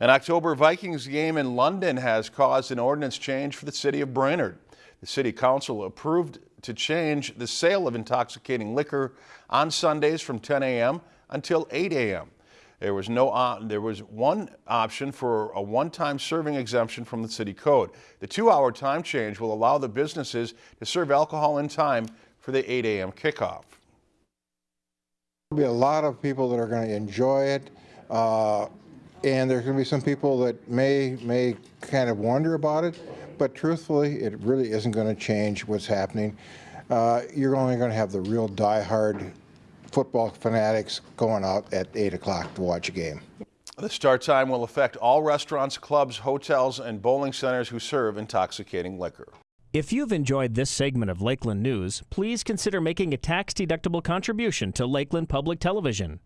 An October Vikings game in London has caused an ordinance change for the city of Brainerd. The city council approved to change the sale of intoxicating liquor on Sundays from 10 a.m. until 8 a.m. There was no uh, there was one option for a one-time serving exemption from the city code. The two-hour time change will allow the businesses to serve alcohol in time for the 8 a.m. kickoff. There'll be a lot of people that are going to enjoy it, uh, and there's going to be some people that may may kind of wonder about it. But truthfully, it really isn't going to change what's happening. Uh, you're only going to have the real die-hard football fanatics going out at 8 o'clock to watch a game. The start time will affect all restaurants, clubs, hotels, and bowling centers who serve intoxicating liquor. If you've enjoyed this segment of Lakeland News, please consider making a tax-deductible contribution to Lakeland Public Television.